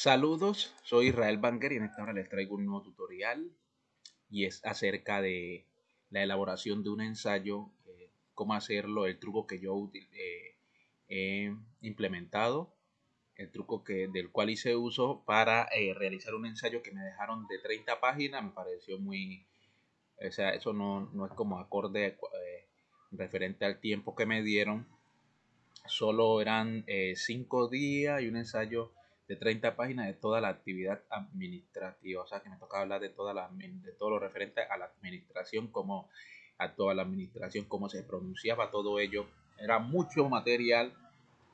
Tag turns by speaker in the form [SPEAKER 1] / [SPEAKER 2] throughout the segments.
[SPEAKER 1] Saludos, soy Israel Banger y en esta hora les traigo un nuevo tutorial y es acerca de la elaboración de un ensayo, eh, cómo hacerlo, el truco que yo eh, he implementado, el truco que, del cual hice uso para eh, realizar un ensayo que me dejaron de 30 páginas, me pareció muy, o sea, eso no, no es como acorde referente al tiempo que me dieron, solo eran 5 días y un ensayo de 30 páginas de toda la actividad administrativa, o sea que me tocaba hablar de, toda la, de todo lo referente a la administración, como a toda la administración, cómo se pronunciaba todo ello. Era mucho material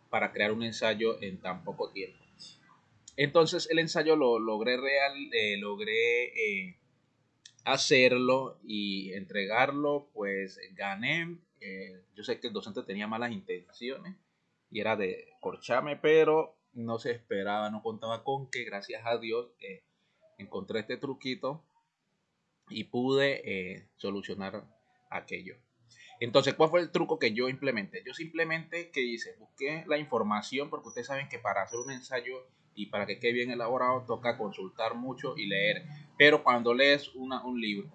[SPEAKER 1] para crear un ensayo en tan poco tiempo. Entonces el ensayo lo logré real, eh, logré eh, hacerlo y entregarlo, pues gané. Eh, yo sé que el docente tenía malas intenciones y era de corchame, pero no se esperaba, no contaba con que gracias a Dios eh, encontré este truquito y pude eh, solucionar aquello. Entonces, ¿cuál fue el truco que yo implementé? Yo simplemente, que hice? Busqué la información porque ustedes saben que para hacer un ensayo y para que quede bien elaborado toca consultar mucho y leer. Pero cuando lees un libro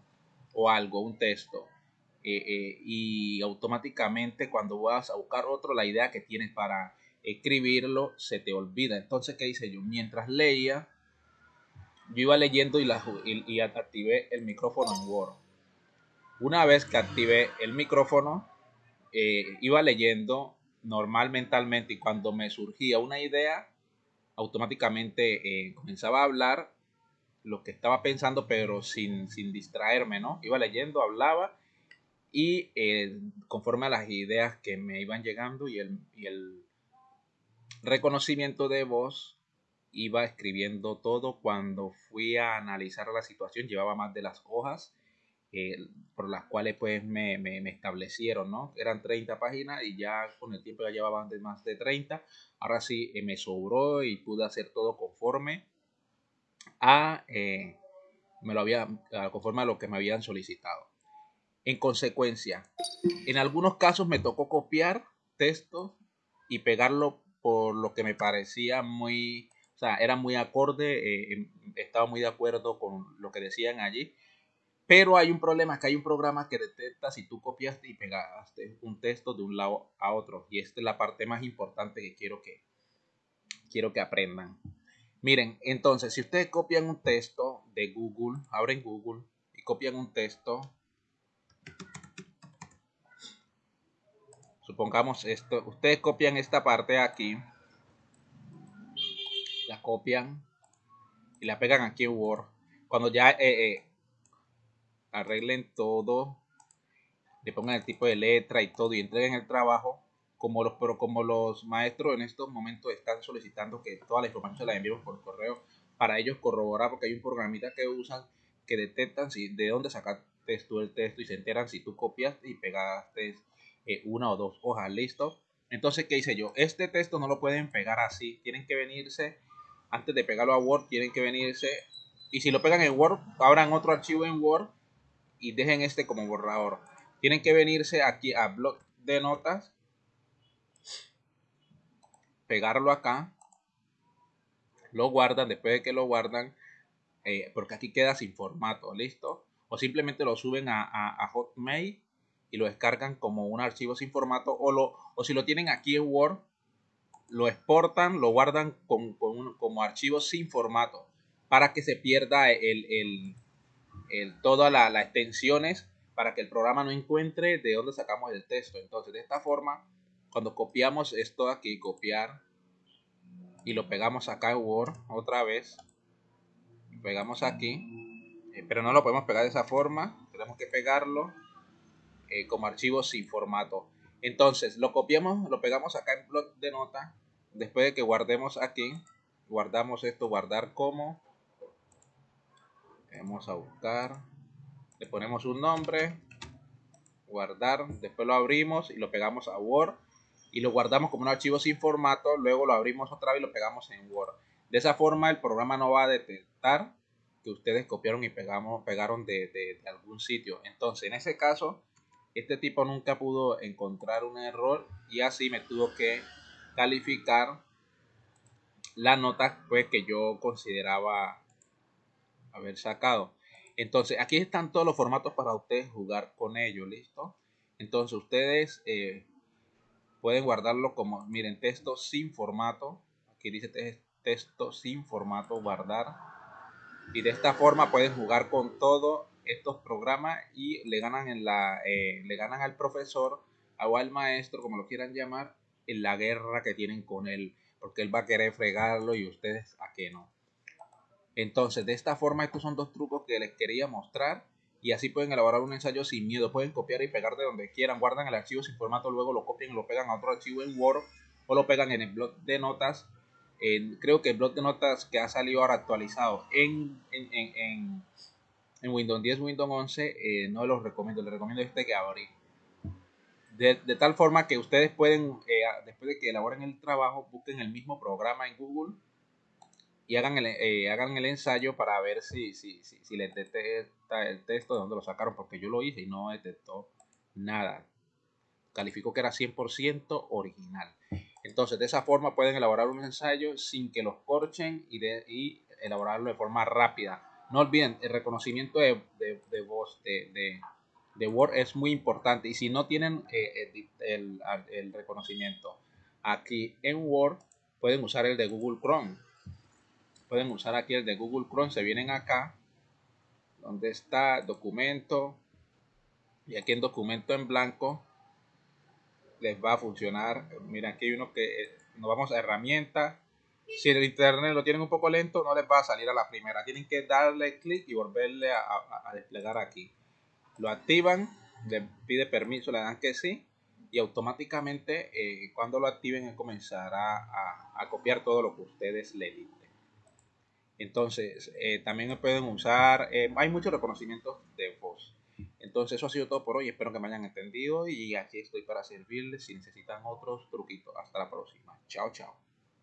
[SPEAKER 1] o algo, un texto, eh, y automáticamente cuando vas a buscar otro, la idea que tienes para escribirlo, se te olvida. Entonces, ¿qué hice yo? Mientras leía, yo iba leyendo y, la, y, activé el micrófono en Word. Una vez que activé el micrófono, eh, iba leyendo normal mentalmente y cuando me surgía una idea, automáticamente eh, comenzaba a hablar lo que estaba pensando, pero sin, sin distraerme, ¿no? Iba leyendo, hablaba y eh, conforme a las ideas que me iban llegando y el, y el reconocimiento de voz iba escribiendo todo. Cuando fui a analizar la situación llevaba más de las hojas eh, por las cuales pues me, establecieron no eran 30 páginas y ya con el tiempo ya llevaban de más de 30 ahora sí eh, me sobró y pude hacer todo conforme a eh, me lo había conforme a lo que me habían solicitado. En consecuencia en algunos casos me tocó copiar textos y pegarlo por lo que me parecía muy, o sea, era muy acorde, eh, em, estaba muy de acuerdo con lo que decían allí. Pero hay un problema, que hay un programa que detecta si tú copiaste y pegaste un texto de un lado a otro. Y esta es la parte más importante que quiero que, quiero que aprendan. Miren, entonces, si ustedes copian un texto de Google, abren Google y copian un texto supongamos esto, ustedes copian esta parte aquí, la copian y la pegan aquí en Word. Cuando ya eh, eh, arreglen todo, le pongan el tipo de letra y todo y entreguen el trabajo, como los, pero como los maestros en estos momentos están solicitando que toda la información se la enviemos por correo para ellos corroborar, porque hay un programita que usan que detectan si de dónde sacaste tú el texto y se enteran si tú copiaste y pegaste una o dos hojas, ¿listo? Entonces, ¿qué hice yo? Este texto no lo pueden pegar así, tienen que venirse, antes de pegarlo a Word, tienen que venirse, y si lo pegan en Word, abran otro archivo en Word y dejen este como borrador. Tienen que venirse aquí a blog de notas, pegarlo acá, lo guardan, después de que lo guardan, eh, porque aquí queda sin formato, ¿listo? O simplemente lo suben a, a Hotmail y lo descargan como un archivo sin formato o, lo, o si lo tienen aquí en Word, lo exportan, lo guardan con, como archivo sin formato para que se pierda el, el, el todas las extensiones para que el programa no encuentre de dónde sacamos el texto. Entonces, de esta forma, cuando copiamos esto aquí, copiar, y lo pegamos acá en Word otra vez, pegamos aquí, eh, pero no lo podemos pegar de esa forma, tenemos que pegarlo eh, como archivo sin formato. Entonces lo copiamos, lo pegamos acá en blog de nota. Después de que guardemos aquí, guardamos esto, guardar como. Vamos a buscar. Le ponemos un nombre. Guardar. Después lo abrimos y lo pegamos a Word. Y lo guardamos como un archivo sin formato. Luego lo abrimos otra vez y lo pegamos en Word. De esa forma el programa no va a detectar que ustedes copiaron y pegamos, pegaron de, de algún sitio. Entonces en ese caso este tipo nunca pudo encontrar un error y así me tuvo que calificar la nota pues, que yo consideraba haber sacado. Entonces, aquí están todos los formatos para ustedes jugar con ellos, ¿listo? Entonces, ustedes eh, pueden guardarlo como, miren, texto sin formato. Aquí dice texto sin formato, guardar. Y de esta forma pueden jugar con todos estos programas y le ganan, en la, eh, le ganan al profesor o al maestro, como lo quieran llamar, en la guerra que tienen con él. Porque él va a querer fregarlo y ustedes a qué no. Entonces, de esta forma, estos son dos trucos que les quería mostrar y así pueden elaborar un ensayo sin miedo. Pueden copiar y pegar de donde quieran, guardan el archivo sin formato, luego lo copian y lo pegan a otro archivo en Word o lo pegan en el blog de notas. creo que el blog de notas que ha salido ahora actualizado en, en, en, Windows 10, Windows 11, eh, no los recomiendo. Les recomiendo este que abrí. De, de, tal forma que ustedes pueden, eh, después de que elaboren el trabajo, busquen el mismo programa en Google y hagan el, eh, hagan el ensayo para ver si, si, si, si les detecta el texto de dónde lo sacaron, porque yo lo hice y no detectó nada. Calificó que era 100% original. Entonces, de esa forma pueden elaborar un ensayo sin que los corchen y, de, y elaborarlo de forma rápida. No olviden, el reconocimiento de, de, voz de, de, Word es muy importante. Y si no tienen eh, el, el reconocimiento aquí en Word, pueden usar el de Google Chrome pueden usar aquí el de Google Chrome, se vienen acá, donde está documento, y aquí en documento en blanco les va a funcionar. Mira, aquí hay uno que eh, nos vamos a herramienta. Si el internet lo tienen un poco lento, no les va a salir a la primera. Tienen que darle clic y volverle a, desplegar aquí. Lo activan, le pide permiso, le dan que sí. Y automáticamente eh, cuando lo activen comenzará a, a copiar todo lo que ustedes le dicen. Entonces, eh, también pueden usar, eh, hay muchos reconocimientos de voz. Entonces, eso ha sido todo por hoy. Espero que me hayan entendido y aquí estoy para servirles si necesitan otros truquitos. Hasta la próxima. Chao, chao.